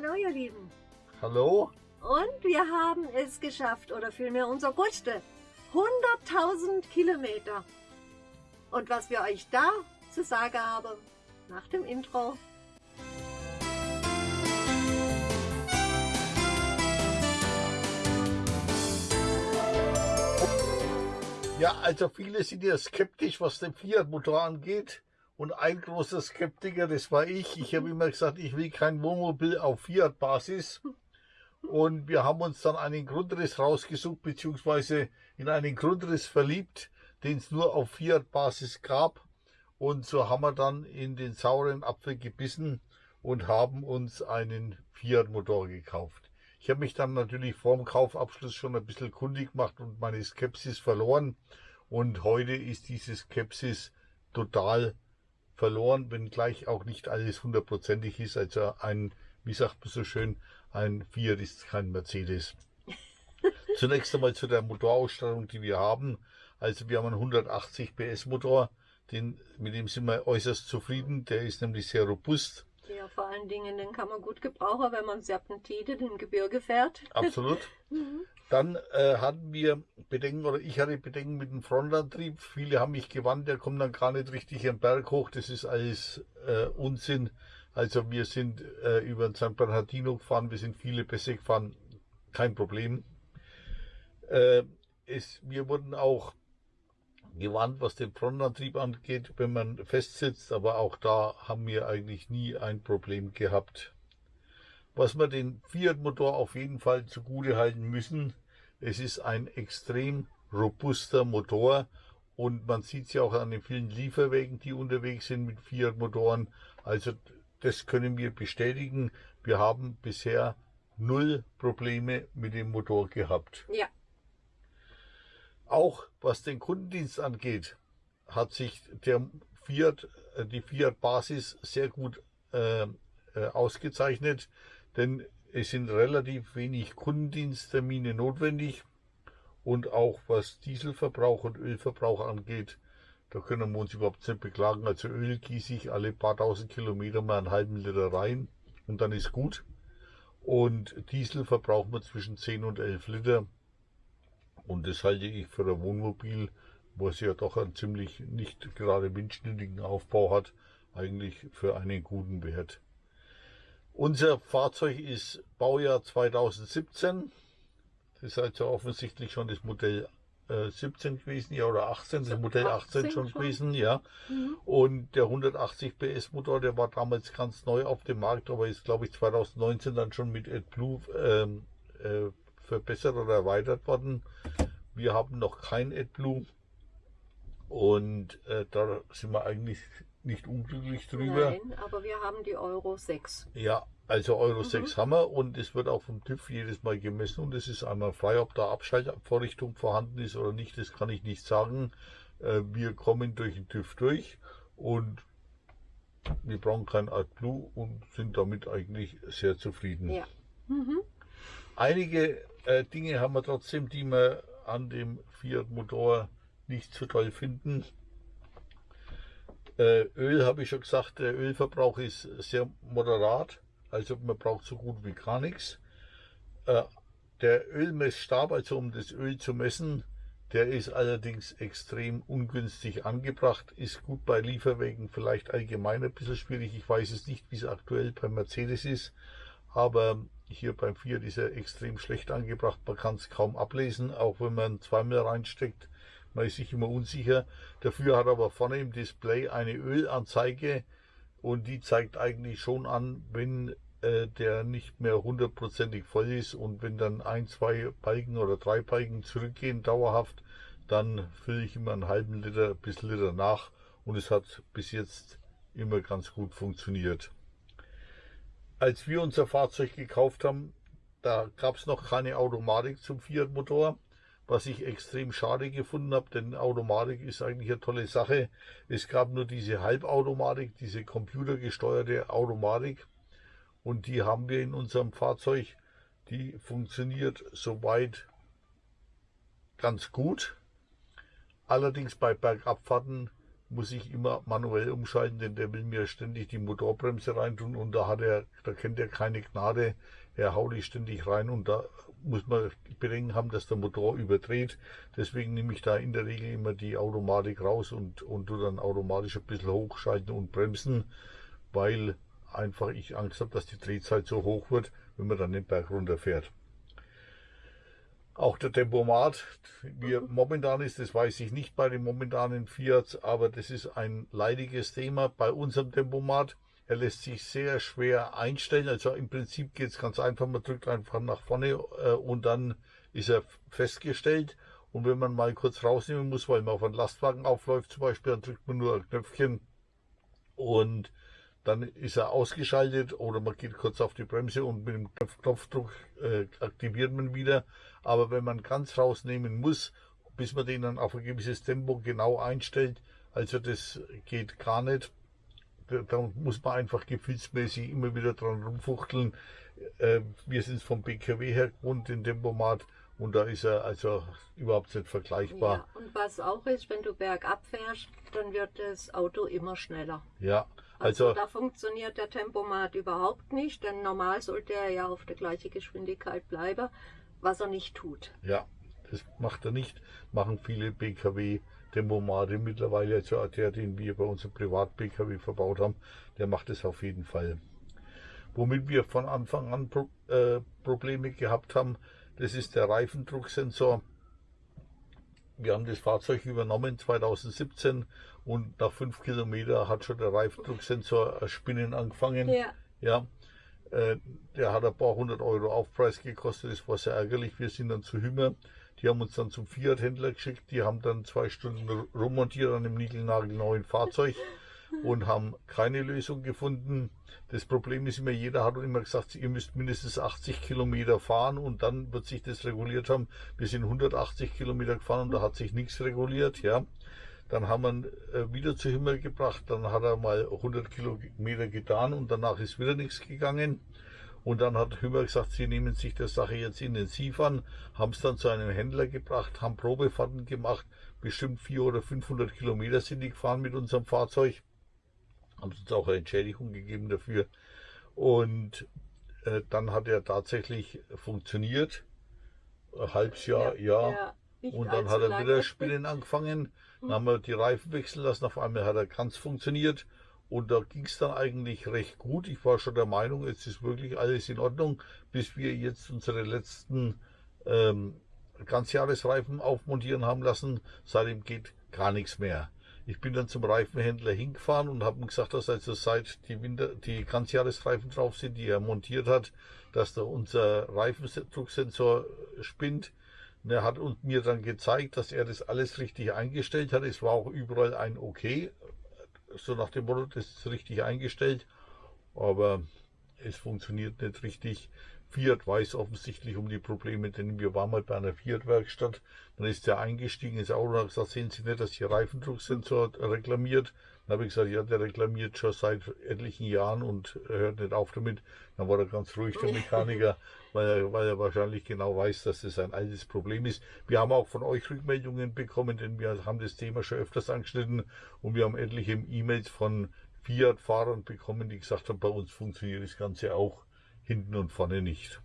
Hallo ihr Lieben. Hallo? Und wir haben es geschafft, oder vielmehr unser größte, 100.000 Kilometer. Und was wir euch da zu sagen haben, nach dem Intro. Ja, also viele sind ja skeptisch, was den Fiat-Motor angeht. Und ein großer Skeptiker, das war ich. Ich habe immer gesagt, ich will kein Wohnmobil auf Fiat-Basis. Und wir haben uns dann einen Grundriss rausgesucht, beziehungsweise in einen Grundriss verliebt, den es nur auf Fiat-Basis gab. Und so haben wir dann in den sauren Apfel gebissen und haben uns einen Fiat-Motor gekauft. Ich habe mich dann natürlich vor dem Kaufabschluss schon ein bisschen kundig gemacht und meine Skepsis verloren. Und heute ist diese Skepsis total verloren, wenngleich auch nicht alles hundertprozentig ist. Also ein, wie sagt man so schön, ein Fiat ist kein Mercedes. Zunächst einmal zu der Motorausstattung, die wir haben. Also wir haben einen 180 PS Motor, den, mit dem sind wir äußerst zufrieden. Der ist nämlich sehr robust. Ja, vor allen Dingen, den kann man gut gebrauchen, wenn man Serpentide im Gebirge fährt. Absolut. Dann äh, hatten wir Bedenken, oder ich hatte Bedenken mit dem Frontantrieb. Viele haben mich gewandt, der kommt dann gar nicht richtig am Berg hoch. Das ist alles äh, Unsinn. Also wir sind äh, über den San Bernardino gefahren, wir sind viele Pässe gefahren, kein Problem. Äh, es, wir wurden auch gewarnt, was den Frontantrieb angeht, wenn man festsitzt, aber auch da haben wir eigentlich nie ein Problem gehabt. Was wir den Fiat-Motor auf jeden Fall zugute halten müssen, es ist ein extrem robuster Motor und man sieht es ja auch an den vielen Lieferwegen, die unterwegs sind mit Fiat-Motoren. Also das können wir bestätigen. Wir haben bisher null Probleme mit dem Motor gehabt. Ja. Auch was den Kundendienst angeht, hat sich der Fiat, äh, die Fiat Basis sehr gut äh, äh, ausgezeichnet, denn es sind relativ wenig Kundendiensttermine notwendig und auch was Dieselverbrauch und Ölverbrauch angeht, da können wir uns überhaupt nicht beklagen. Also Öl gieße ich alle paar tausend Kilometer mal einen halben Liter rein und dann ist gut. Und Diesel verbrauchen wir zwischen 10 und 11 Liter. Und das halte ich für ein Wohnmobil, was ja doch einen ziemlich nicht gerade windschnittigen Aufbau hat, eigentlich für einen guten Wert. Unser Fahrzeug ist Baujahr 2017. Das ist also offensichtlich schon das Modell äh, 17 gewesen, ja, oder 18, das Modell 18, 18 schon, schon, gewesen, ja. Mhm. Und der 180 PS Motor, der war damals ganz neu auf dem Markt, aber ist, glaube ich, 2019 dann schon mit AdBlue ähm, äh, verbessert oder erweitert worden. Wir haben noch kein AdBlue und äh, da sind wir eigentlich nicht unglücklich drüber. Nein, aber wir haben die Euro 6. Ja, also Euro mhm. 6 haben wir und es wird auch vom TÜV jedes Mal gemessen und es ist einmal frei, ob da Abschaltvorrichtung vorhanden ist oder nicht, das kann ich nicht sagen. Äh, wir kommen durch den TÜV durch und wir brauchen kein AdBlue und sind damit eigentlich sehr zufrieden. Ja. Mhm. Einige äh, Dinge haben wir trotzdem, die wir an dem Fiat Motor nicht so toll finden. Äh, Öl habe ich schon gesagt, der Ölverbrauch ist sehr moderat, also man braucht so gut wie gar nichts. Äh, der Ölmessstab, also um das Öl zu messen, der ist allerdings extrem ungünstig angebracht, ist gut bei Lieferwegen vielleicht allgemein ein bisschen schwierig. Ich weiß es nicht, wie es aktuell bei Mercedes ist, aber hier beim Fiat ist er extrem schlecht angebracht. Man kann es kaum ablesen, auch wenn man zweimal reinsteckt. Man ist sich immer unsicher. Dafür hat aber vorne im Display eine Ölanzeige und die zeigt eigentlich schon an, wenn äh, der nicht mehr hundertprozentig voll ist und wenn dann ein, zwei Balken oder drei Balken zurückgehen dauerhaft, dann fülle ich immer einen halben Liter bis Liter nach und es hat bis jetzt immer ganz gut funktioniert als wir unser Fahrzeug gekauft haben, da gab es noch keine Automatik zum Fiat Motor, was ich extrem schade gefunden habe, denn Automatik ist eigentlich eine tolle Sache. Es gab nur diese Halbautomatik, diese computergesteuerte Automatik und die haben wir in unserem Fahrzeug. Die funktioniert soweit ganz gut. Allerdings bei Bergabfahrten muss ich immer manuell umschalten, denn der will mir ständig die Motorbremse reintun und da hat er, da kennt er keine Gnade. Er haut die ständig rein und da muss man Bedenken haben, dass der Motor überdreht. Deswegen nehme ich da in der Regel immer die Automatik raus und, und tu dann automatisch ein bisschen hochschalten und bremsen, weil einfach ich Angst habe, dass die Drehzeit so hoch wird, wenn man dann den Berg runterfährt. Auch der Tempomat, wie er momentan ist, das weiß ich nicht bei den momentanen Fiat, aber das ist ein leidiges Thema bei unserem Tempomat. Er lässt sich sehr schwer einstellen. Also im Prinzip geht es ganz einfach. Man drückt einfach nach vorne äh, und dann ist er festgestellt. Und wenn man mal kurz rausnehmen muss, weil man auf einen Lastwagen aufläuft zum Beispiel, dann drückt man nur ein Knöpfchen und dann ist er ausgeschaltet oder man geht kurz auf die Bremse und mit dem Knopfdruck äh, aktiviert man wieder. Aber wenn man ganz rausnehmen muss, bis man den dann auf ein gewisses Tempo genau einstellt, also das geht gar nicht. Da muss man einfach gefühlsmäßig immer wieder dran rumfuchteln. Äh, wir sind vom BKW her gewohnt, den Tempomat. Und da ist er also überhaupt nicht vergleichbar. Ja, und was auch ist, wenn du bergab fährst, dann wird das Auto immer schneller. Ja, also, also da funktioniert der Tempomat überhaupt nicht, denn normal sollte er ja auf der gleichen Geschwindigkeit bleiben, was er nicht tut. Ja, das macht er nicht. Machen viele BKW Tempomate mittlerweile. Also der, den wir bei unserem Privat-BKW verbaut haben, der macht es auf jeden Fall. Womit wir von Anfang an Pro äh, Probleme gehabt haben, das ist der Reifendrucksensor. Wir haben das Fahrzeug übernommen 2017 und nach fünf Kilometern hat schon der Reifendrucksensor Spinnen angefangen. Ja. ja. Äh, der hat ein paar hundert Euro Aufpreis gekostet, das war sehr ärgerlich. Wir sind dann zu Hümmer, die haben uns dann zum Fiat-Händler geschickt, die haben dann zwei Stunden rummontiert an einem niegelnagelneuen Fahrzeug und haben keine Lösung gefunden. Das Problem ist immer, jeder hat immer gesagt, ihr müsst mindestens 80 Kilometer fahren und dann wird sich das reguliert haben. Wir sind 180 Kilometer gefahren und da hat sich nichts reguliert, ja. Dann haben wir ihn äh, wieder zu Himmel gebracht, dann hat er mal 100 Kilometer getan und danach ist wieder nichts gegangen. Und dann hat Hümmer gesagt, sie nehmen sich der Sache jetzt intensiv an, haben es dann zu einem Händler gebracht, haben Probefahrten gemacht, bestimmt 400 oder 500 Kilometer sind die gefahren mit unserem Fahrzeug haben uns auch eine Entschädigung gegeben dafür. Und äh, dann hat er tatsächlich funktioniert. Ein halbes Jahr, ja. ja. ja und dann hat er wieder Spinnen angefangen. Dann haben wir die Reifen wechseln lassen. Auf einmal hat er ganz funktioniert. Und da ging es dann eigentlich recht gut. Ich war schon der Meinung, jetzt ist wirklich alles in Ordnung, bis wir jetzt unsere letzten ähm, Ganzjahresreifen aufmontieren haben lassen. Seitdem geht gar nichts mehr. Ich bin dann zum Reifenhändler hingefahren und habe ihm gesagt, dass also seit die, Winter, die Ganzjahresreifen drauf sind, die er montiert hat, dass da unser Reifendrucksensor spinnt. Und er hat mir dann gezeigt, dass er das alles richtig eingestellt hat. Es war auch überall ein Okay, so nach dem Motto, das ist richtig eingestellt, aber es funktioniert nicht richtig. Fiat weiß offensichtlich um die Probleme, denn wir waren mal bei einer Fiat-Werkstatt. Dann ist der eingestiegen ins Auto und hat gesagt, sehen Sie nicht, dass Ihr Reifendrucksensor reklamiert? Dann habe ich gesagt, ja, der reklamiert schon seit etlichen Jahren und hört nicht auf damit. Dann war er ganz ruhig, der Mechaniker, weil er, weil er wahrscheinlich genau weiß, dass das ein altes Problem ist. Wir haben auch von euch Rückmeldungen bekommen, denn wir haben das Thema schon öfters angeschnitten und wir haben etliche E-Mails von Fiat-Fahrern bekommen, die gesagt haben, bei uns funktioniert das Ganze auch hinten und vorne nicht.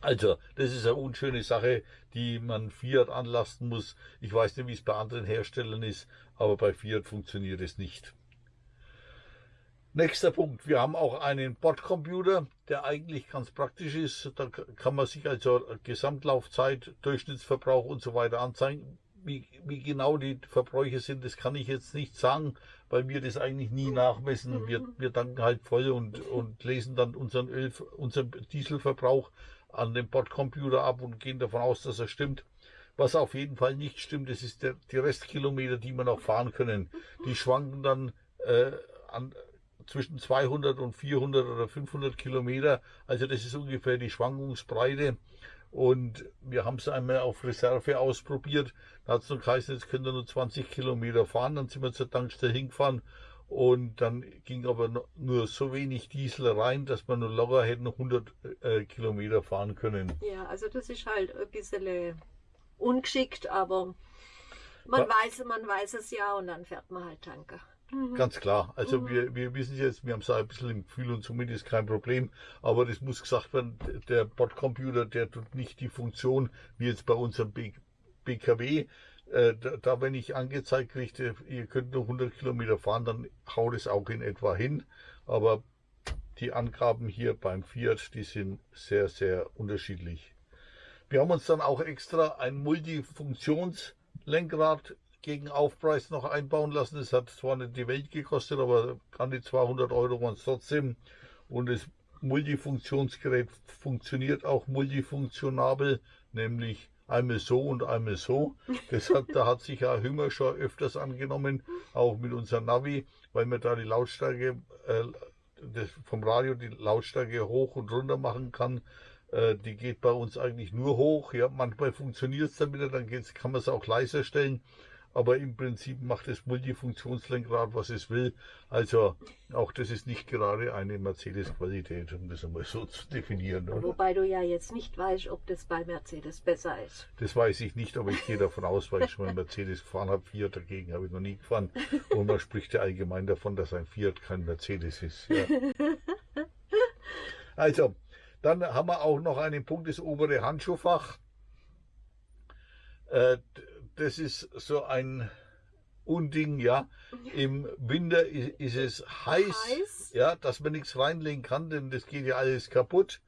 Also, das ist eine unschöne Sache, die man Fiat anlasten muss. Ich weiß nicht, wie es bei anderen Herstellern ist, aber bei Fiat funktioniert es nicht. Nächster Punkt. Wir haben auch einen Bordcomputer, der eigentlich ganz praktisch ist. Da kann man sich also Gesamtlaufzeit, Durchschnittsverbrauch und so weiter anzeigen. Wie, wie genau die Verbräuche sind, das kann ich jetzt nicht sagen weil wir das eigentlich nie nachmessen. Wir, wir danken halt voll und, und lesen dann unseren, Öl, unseren Dieselverbrauch an dem Bordcomputer ab und gehen davon aus, dass er stimmt. Was auf jeden Fall nicht stimmt, das ist der, die Restkilometer, die wir noch fahren können. Die schwanken dann äh, an, zwischen 200 und 400 oder 500 Kilometer. Also das ist ungefähr die Schwankungsbreite. Und wir haben es einmal auf Reserve ausprobiert. Da hat es noch geheißen, jetzt könnt ihr nur 20 Kilometer fahren. Dann sind wir zur Tankstelle hingefahren. Und dann ging aber nur so wenig Diesel rein, dass wir nur locker hätten 100 äh, Kilometer fahren können. Ja, also das ist halt ein bisschen ungeschickt, aber Man Ja. weiß, man weiß es ja und dann fährt man halt Tanker. Ganz klar. Also wir, wir wissen jetzt, wir haben es ein bisschen im Gefühl und somit ist kein Problem. Aber das muss gesagt werden, der Bordcomputer, der tut nicht die Funktion wie jetzt bei unserem B BKW. Äh, da, da, wenn ich angezeigt kriege, ihr könnt nur 100 Kilometer fahren, dann haut es auch in etwa hin. Aber die Angaben hier beim Fiat, die sind sehr, sehr unterschiedlich. Wir haben uns dann auch extra ein Multifunktionslenkrad gegen Aufpreis noch einbauen lassen. Es hat zwar nicht die Welt gekostet, aber an die 200 Euro waren es trotzdem. Und das Multifunktionsgerät funktioniert auch multifunktionabel, nämlich einmal so und einmal so. Das hat, da hat sich ja Hünger schon öfters angenommen, auch mit unserem Navi, weil man da die Lautstärke äh, das, vom Radio die Lautstärke hoch und runter machen kann. Äh, die geht bei uns eigentlich nur hoch. Ja, manchmal funktioniert es wieder, dann geht's, kann man es auch leiser stellen aber im Prinzip macht das Multifunktionslenkrad, was es will. Also auch das ist nicht gerade eine Mercedes-Qualität, um das einmal so zu definieren. Oder? Wobei du ja jetzt nicht weißt, ob das bei Mercedes besser ist. Das weiß ich nicht, aber ich gehe davon aus, weil ich schon mal Mercedes gefahren habe. Fiat dagegen habe ich noch nie gefahren. Und man spricht ja allgemein davon, dass ein Fiat kein Mercedes ist. Ja. Also, dann haben wir auch noch einen Punkt, das obere Handschuhfach. Äh, das ist so ein Unding, ja. Im Winter ist, ist es heiß, Heiß? ja, dass man nichts reinlegen kann, denn das geht ja alles kaputt.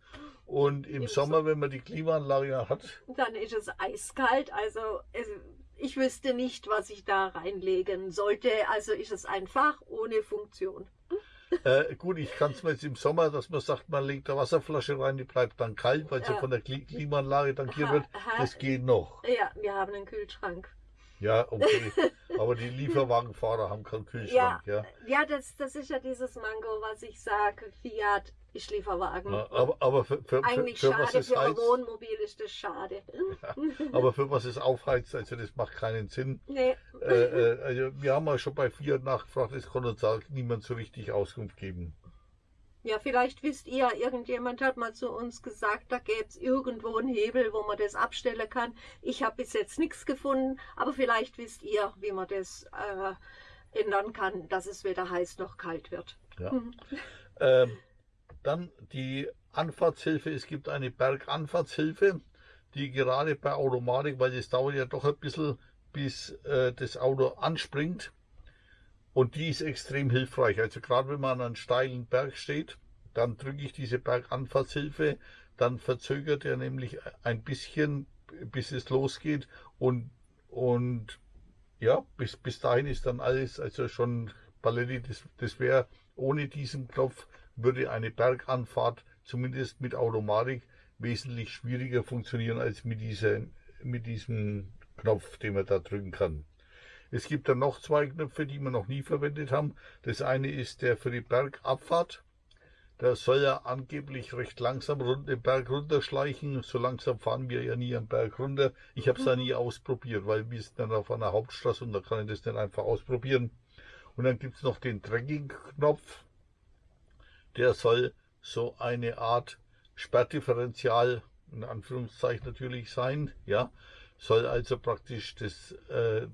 Und im, Im Sommer, wenn man die Klimaanlage hat, Dann ist es eiskalt. Also ich wüsste nicht, was ich da reinlegen sollte. Also ist es einfach ohne Funktion. Äh, gut, ich kann es mir jetzt im Sommer, dass man sagt, man legt eine Wasserflasche rein, die bleibt dann kalt, weil sie Ja. von der Kli Klimaanlage tankiert wird. Das geht noch. Ja, wir haben einen Kühlschrank. Ja, okay. Aber die Lieferwagenfahrer haben keinen Kühlschrank, ja. Ja, das, das ist ja dieses Mango, was ich sage. Fiat Ja, Aber, aber für, für, für, Eigentlich für was schade, es für ein heizt, Wohnmobil ist das schade. aber für was es aufheizt, also das macht keinen Sinn. Nee. Äh, äh, also wir haben mal schon bei Fiat nachgefragt, es konnte uns auch niemand so richtig Auskunft geben. Ja, vielleicht wisst ihr, irgendjemand hat mal zu uns gesagt, da gäbe es irgendwo einen Hebel, wo man das abstellen kann. Ich habe bis jetzt nichts gefunden, aber vielleicht wisst ihr, wie man das äh, ändern kann, dass es weder heiß noch kalt wird. Ja. Mhm. Ähm, dann die Anfahrtshilfe. Es gibt eine Berganfahrtshilfe, die gerade bei Automatik, weil es dauert ja doch ein bisschen, bis äh, das Auto anspringt. Und die ist extrem hilfreich. Also gerade wenn man an einem steilen Berg steht, dann drücke ich diese Berganfahrtshilfe, dann verzögert er nämlich ein bisschen, bis es losgeht. Und, und ja, bis, bis dahin ist dann alles, also schon Paletti, das, das wäre ohne diesen Knopf, würde eine Berganfahrt zumindest mit Automatik wesentlich schwieriger funktionieren als mit, dieser, mit diesem Knopf, den man da drücken kann. Es gibt dann noch zwei Knöpfe, die wir noch nie verwendet haben. Das eine ist der für die Bergabfahrt. Der soll ja angeblich recht langsam rund, den Berg runterschleichen. So langsam fahren wir ja nie am Berg runter. Ich habe es da nie ausprobiert, weil wir sind dann auf einer Hauptstraße und da kann ich das nicht einfach ausprobieren. Und dann gibt es noch den Tracking-Knopf. Der soll so eine Art Sperrdifferential, in Anführungszeichen natürlich sein. Ja, soll also praktisch das, äh,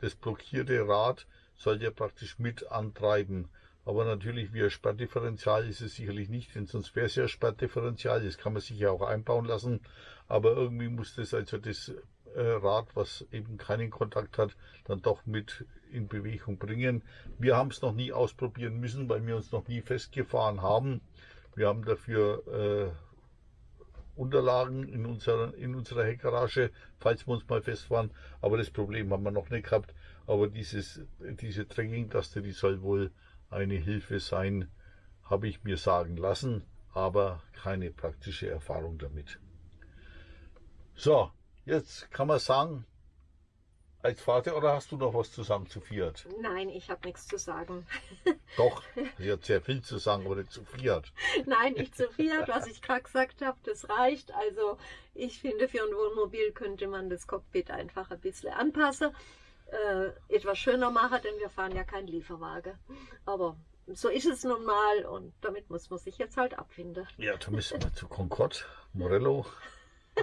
das blockierte Rad soll ja praktisch mit antreiben. Aber natürlich wie ein Sperrdifferential ist es sicherlich nicht, denn sonst wäre es ja Sperrdifferential. Das kann man sich ja auch einbauen lassen. Aber irgendwie muss das also das äh, Rad, was eben keinen Kontakt hat, dann doch mit in Bewegung bringen. Wir haben es noch nie ausprobieren müssen, weil wir uns noch nie festgefahren haben. Wir haben dafür äh, Unterlagen in unserer, in unserer Heckgarage, falls wir uns mal festfahren. Aber das Problem haben wir noch nicht gehabt. Aber dieses, diese Tracking-Taste, die soll wohl eine Hilfe sein, habe ich mir sagen lassen, aber keine praktische Erfahrung damit. So, jetzt kann man sagen, als Vater oder hast du noch was zu sagen zu Fiat? Nein, ich habe nichts zu sagen. Doch, sie hat sehr viel zu sagen, aber nicht zu Fiat. Nein, nicht zu Fiat, was ich gerade gesagt habe, das reicht. Also ich finde, für ein Wohnmobil könnte man das Cockpit einfach ein bisschen anpassen, äh, etwas schöner machen, denn wir fahren ja kein Lieferwagen. Aber so ist es nun mal und damit muss man sich jetzt halt abfinden. Ja, da müssen wir zu Concord, Morello,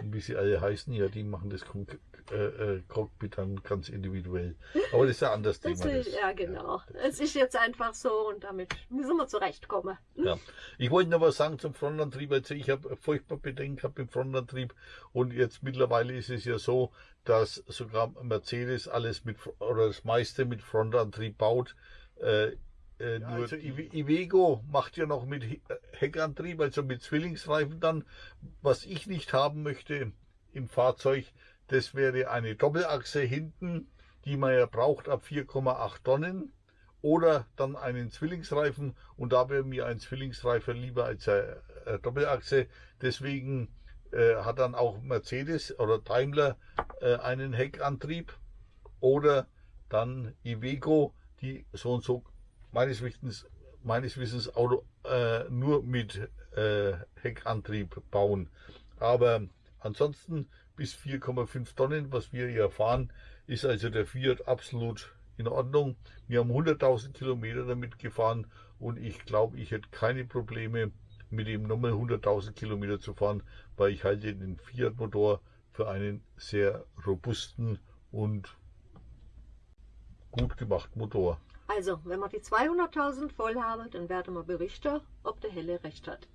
und wie sie alle heißen, ja, die machen das Con äh, Cockpit dann ganz individuell. Aber das ist ja anders Das Thema. das. ja, genau. Es ist jetzt einfach so und damit müssen wir zurechtkommen. Ja. Ich wollte noch was sagen zum Frontantrieb. Also ich habe furchtbar Bedenken gehabt im Frontantrieb und jetzt mittlerweile ist es ja so, dass sogar Mercedes alles mit oder das meiste mit Frontantrieb baut. Äh, äh, nur also Iveco macht ja noch mit He- Heckantrieb, also mit Zwillingsreifen dann. Was ich nicht haben möchte im Fahrzeug, das wäre eine Doppelachse hinten, die man ja braucht ab 4,8 Tonnen oder dann einen Zwillingsreifen und da wäre mir ein Zwillingsreifen lieber als eine eine Doppelachse. Deswegen äh, hat dann auch Mercedes oder Daimler äh, einen Heckantrieb oder dann Iveco, die so und so meines Wissens, meines Wissens Auto, äh, nur mit äh, Heckantrieb bauen. Aber ansonsten bis 4,5 Tonnen, was wir hier fahren, ist also der Fiat absolut in Ordnung. Wir haben 100.000 Kilometer damit gefahren und ich glaube, ich hätte keine Probleme mit dem nochmal 100.000 Kilometer zu fahren, weil ich halte den Fiat Motor für einen sehr robusten und gut gemachten Motor. Also, wenn wir die 200.000 voll haben, dann werden wir berichten, ob der Helle recht hat.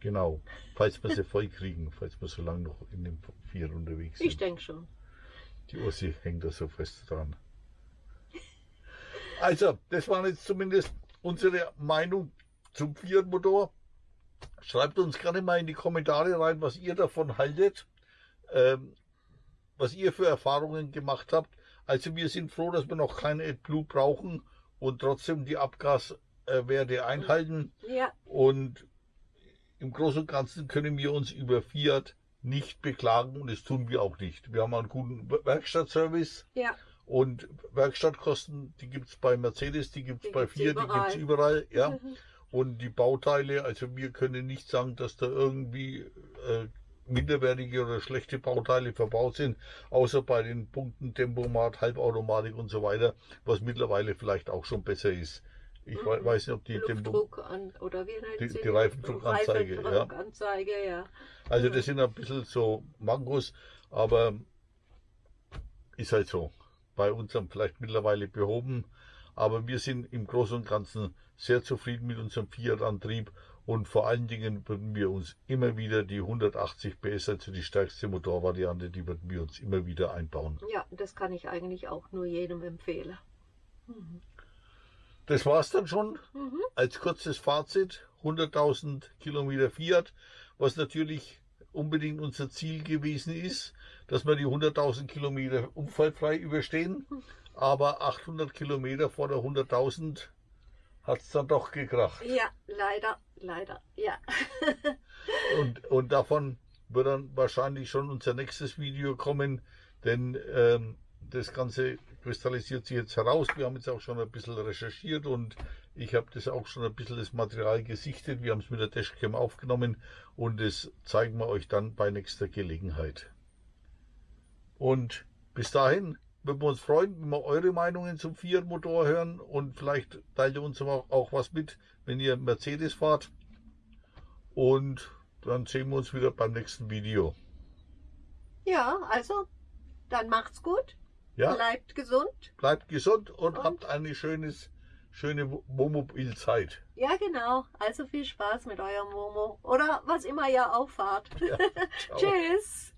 Genau, falls wir sie voll kriegen, falls wir so lange noch in dem Fiat unterwegs sind. Ich denke schon. Die Ossi hängt da so fest dran. Also, das waren jetzt zumindest unsere Meinung zum Fiat-Motor. Schreibt uns gerne mal in die Kommentare rein, was ihr davon haltet, ähm, was ihr für Erfahrungen gemacht habt. Also wir sind froh, dass wir noch kein AdBlue brauchen und trotzdem die Abgaswerte einhalten. Ja, Und im Großen und Ganzen können wir uns über Fiat nicht beklagen und das tun wir auch nicht. Wir haben einen guten Werkstattservice ja, und Werkstattkosten, die gibt es bei Mercedes, die gibt es Die bei gibt's Fiat, die überall. gibt es überall. Ja. Und die Bauteile, also wir können nicht sagen, dass da irgendwie äh, minderwertige oder schlechte Bauteile verbaut sind, außer bei den Punkten Tempomat, Halbautomatik und so weiter, was mittlerweile vielleicht auch schon besser ist. Ich Mhm. we- weiß nicht, ob die Tempo, an, oder wie Die- sie die Reifendruckanzeige, ja. Reifendruckanzeige, ja. Also das sind ein bisschen so Mangos, aber ist halt so. Bei uns haben vielleicht mittlerweile behoben, aber wir sind im Großen und Ganzen sehr zufrieden mit unserem Fiat-Antrieb und vor allen Dingen würden wir uns immer wieder die 180 PS, also die stärkste Motorvariante, die würden wir uns immer wieder einbauen. Ja, das kann ich eigentlich auch nur jedem empfehlen. Das war's dann schon Mhm. als kurzes Fazit. 100.000 Kilometer Fiat, was natürlich unbedingt unser Ziel gewesen ist, dass wir die 100.000 Kilometer unfallfrei überstehen. Aber 800 Kilometer vor der 100.000 hat es dann doch gekracht. Ja, leider, leider, ja. Und, und davon wird dann wahrscheinlich schon unser nächstes Video kommen, denn ähm, das Ganze kristallisiert sich jetzt heraus. Wir haben jetzt auch schon ein bisschen recherchiert und ich habe das auch schon ein bisschen das Material gesichtet. Wir haben es mit der Dashcam aufgenommen und das zeigen wir euch dann bei nächster Gelegenheit. Und bis dahin würden wir uns freuen, wenn wir eure Meinungen zum Fiat-Motor hören und vielleicht teilt ihr uns auch, auch was mit, wenn ihr Mercedes fahrt. Und dann sehen wir uns wieder beim nächsten Video. Ja, also, dann macht's gut. Ja, Bleibt gesund. bleibt gesund und, Und? habt eine schönes, schöne Wohnmobilzeit. Ja, genau. Also viel Spaß mit eurem Momo. Oder was immer ihr auch fahrt. Ja. Tschüss.